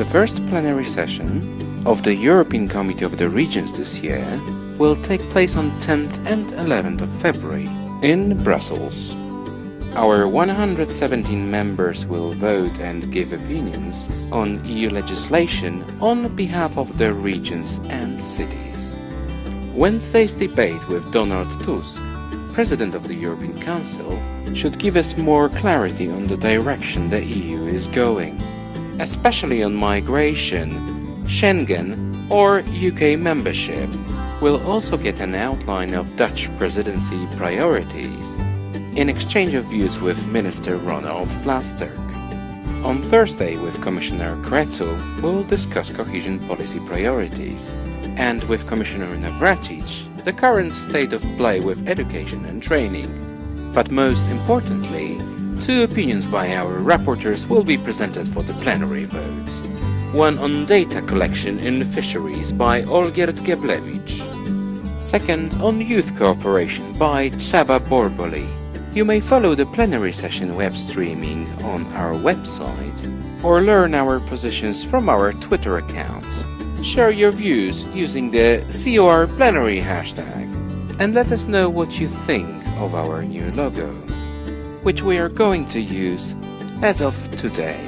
The first plenary session of the European Committee of the Regions this year will take place on 10th and 11th of February in Brussels. Our 117 members will vote and give opinions on EU legislation on behalf of the regions and cities. Wednesday's debate with Donald Tusk, President of the European Council, should give us more clarity on the direction the EU is going, especially on migration, Schengen or UK membership. We'll also get an outline of Dutch presidency priorities in exchange of views with Minister Ronald Plasterk. On Thursday with Commissioner Crețu, we'll discuss cohesion policy priorities, and with Commissioner Navracsics, the current state of play with education and training. But most importantly, two opinions by our rapporteurs will be presented for the plenary vote. One on data collection in fisheries by Olgierd Geblewicz. Second on youth cooperation by Csaba Borboly. You may follow the plenary session web streaming on our website or learn our positions from our Twitter account. Share your views using the COR plenary hashtag and let us know what you think of our new logo, which we are going to use as of today.